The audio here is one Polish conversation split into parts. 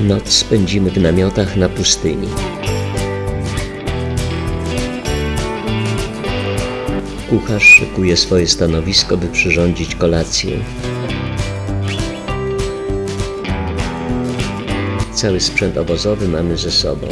Noc spędzimy w namiotach na pustyni. Kucharz szykuje swoje stanowisko, by przyrządzić kolację. Cały sprzęt obozowy mamy ze sobą.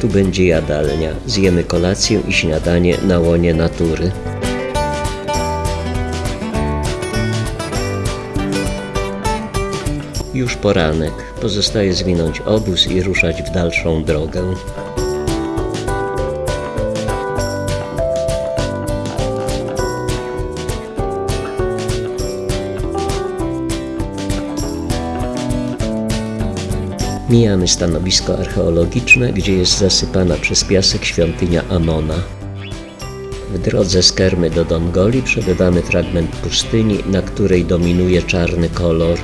Tu będzie jadalnia. Zjemy kolację i śniadanie na łonie natury. Już poranek. Pozostaje zwinąć obóz i ruszać w dalszą drogę. Mijamy stanowisko archeologiczne, gdzie jest zasypana przez piasek świątynia Amona. W drodze z Kermy do Dongoli przebywamy fragment pustyni, na której dominuje czarny kolor.